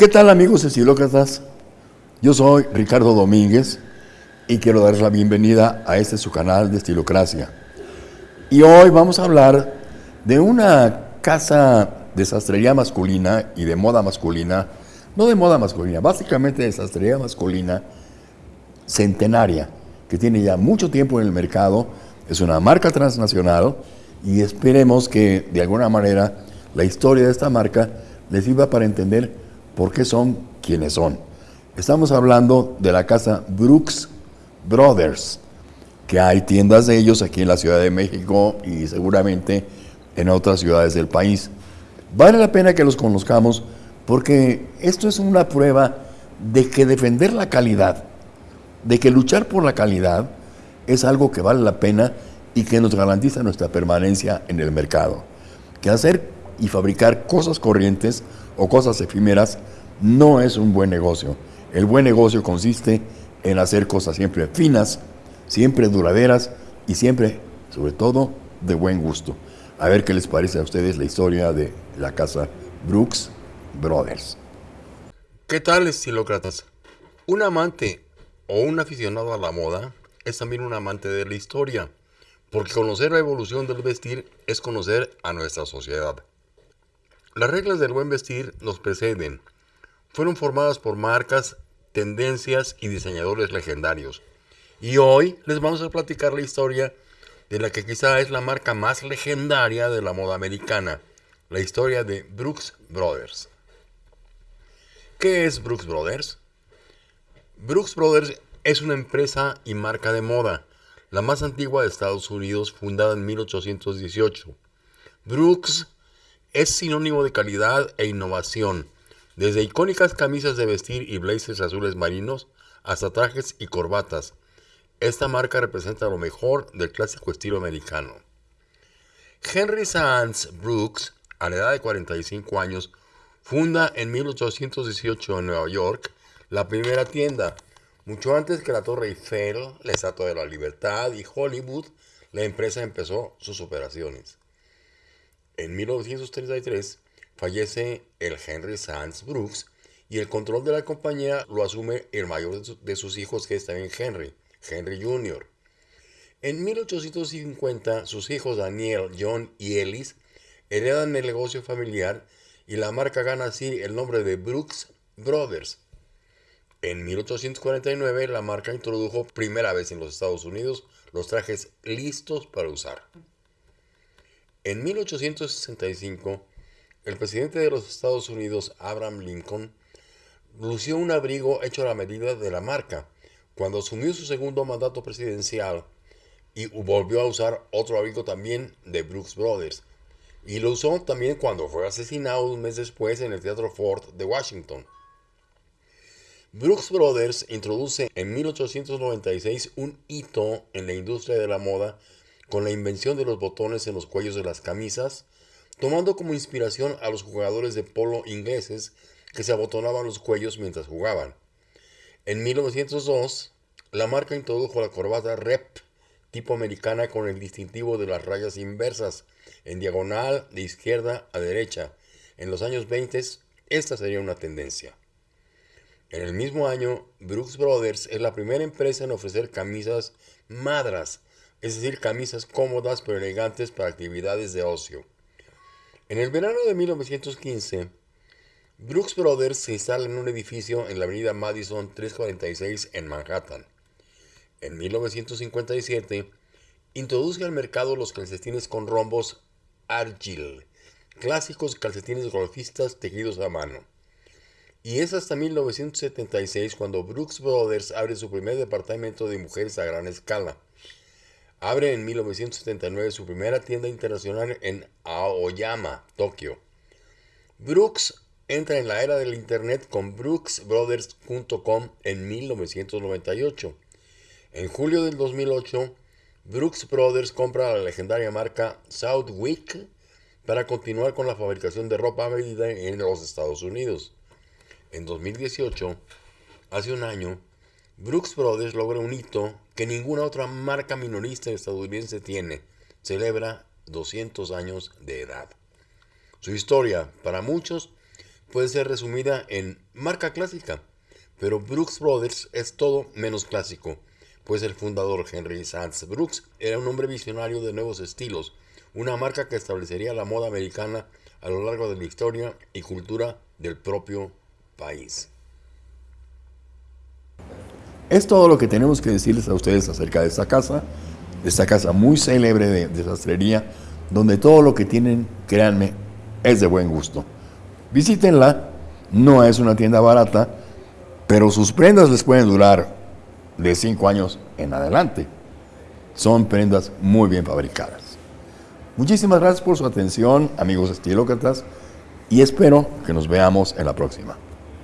¿Qué tal amigos estilócratas? Yo soy Ricardo Domínguez y quiero darles la bienvenida a este su canal de Estilocracia. Y hoy vamos a hablar de una casa de sastrería masculina y de moda masculina, no de moda masculina, básicamente de sastrería masculina centenaria, que tiene ya mucho tiempo en el mercado, es una marca transnacional y esperemos que de alguna manera la historia de esta marca les sirva para entender por qué son quienes son. Estamos hablando de la casa Brooks Brothers, que hay tiendas de ellos aquí en la Ciudad de México y seguramente en otras ciudades del país. Vale la pena que los conozcamos porque esto es una prueba de que defender la calidad, de que luchar por la calidad es algo que vale la pena y que nos garantiza nuestra permanencia en el mercado. Que hacer y fabricar cosas corrientes o cosas efímeras no es un buen negocio. El buen negocio consiste en hacer cosas siempre finas, siempre duraderas y siempre, sobre todo, de buen gusto. A ver qué les parece a ustedes la historia de la casa Brooks Brothers. ¿Qué tal, estilócratas? Un amante o un aficionado a la moda es también un amante de la historia, porque conocer la evolución del vestir es conocer a nuestra sociedad. Las reglas del buen vestir nos preceden. Fueron formadas por marcas, tendencias y diseñadores legendarios. Y hoy les vamos a platicar la historia de la que quizá es la marca más legendaria de la moda americana, la historia de Brooks Brothers. ¿Qué es Brooks Brothers? Brooks Brothers es una empresa y marca de moda, la más antigua de Estados Unidos, fundada en 1818. Brooks es sinónimo de calidad e innovación, desde icónicas camisas de vestir y blazers azules marinos hasta trajes y corbatas. Esta marca representa lo mejor del clásico estilo americano. Henry Sands Brooks, a la edad de 45 años, funda en 1818 en Nueva York la primera tienda. Mucho antes que la Torre Eiffel, la Estatua de la Libertad y Hollywood, la empresa empezó sus operaciones. En 1933 fallece el Henry Sands Brooks y el control de la compañía lo asume el mayor de sus hijos que es también Henry, Henry Jr. En 1850 sus hijos Daniel, John y Ellis heredan el negocio familiar y la marca gana así el nombre de Brooks Brothers. En 1849 la marca introdujo primera vez en los Estados Unidos los trajes listos para usar. En 1865, el presidente de los Estados Unidos, Abraham Lincoln, lució un abrigo hecho a la medida de la marca cuando asumió su segundo mandato presidencial y volvió a usar otro abrigo también de Brooks Brothers. Y lo usó también cuando fue asesinado un mes después en el Teatro Ford de Washington. Brooks Brothers introduce en 1896 un hito en la industria de la moda con la invención de los botones en los cuellos de las camisas, tomando como inspiración a los jugadores de polo ingleses que se abotonaban los cuellos mientras jugaban. En 1902, la marca introdujo la corbata Rep tipo americana con el distintivo de las rayas inversas, en diagonal de izquierda a derecha. En los años 20, esta sería una tendencia. En el mismo año, Brooks Brothers es la primera empresa en ofrecer camisas madras es decir, camisas cómodas pero elegantes para actividades de ocio. En el verano de 1915, Brooks Brothers se instala en un edificio en la avenida Madison 346 en Manhattan. En 1957, introduce al mercado los calcetines con rombos Argyle, clásicos calcetines golfistas tejidos a mano. Y es hasta 1976 cuando Brooks Brothers abre su primer departamento de mujeres a gran escala Abre en 1979 su primera tienda internacional en Aoyama, Tokio. Brooks entra en la era del Internet con brooksbrothers.com en 1998. En julio del 2008, Brooks Brothers compra la legendaria marca Southwick para continuar con la fabricación de ropa medida en los Estados Unidos. En 2018, hace un año, Brooks Brothers logra un hito que ninguna otra marca minorista estadounidense tiene. Celebra 200 años de edad. Su historia, para muchos, puede ser resumida en marca clásica, pero Brooks Brothers es todo menos clásico, pues el fundador Henry Sands Brooks era un hombre visionario de nuevos estilos, una marca que establecería la moda americana a lo largo de la historia y cultura del propio país. Es todo lo que tenemos que decirles a ustedes acerca de esta casa, esta casa muy célebre de, de sastrería, donde todo lo que tienen, créanme, es de buen gusto. Visítenla, no es una tienda barata, pero sus prendas les pueden durar de 5 años en adelante. Son prendas muy bien fabricadas. Muchísimas gracias por su atención, amigos estilócratas, y espero que nos veamos en la próxima.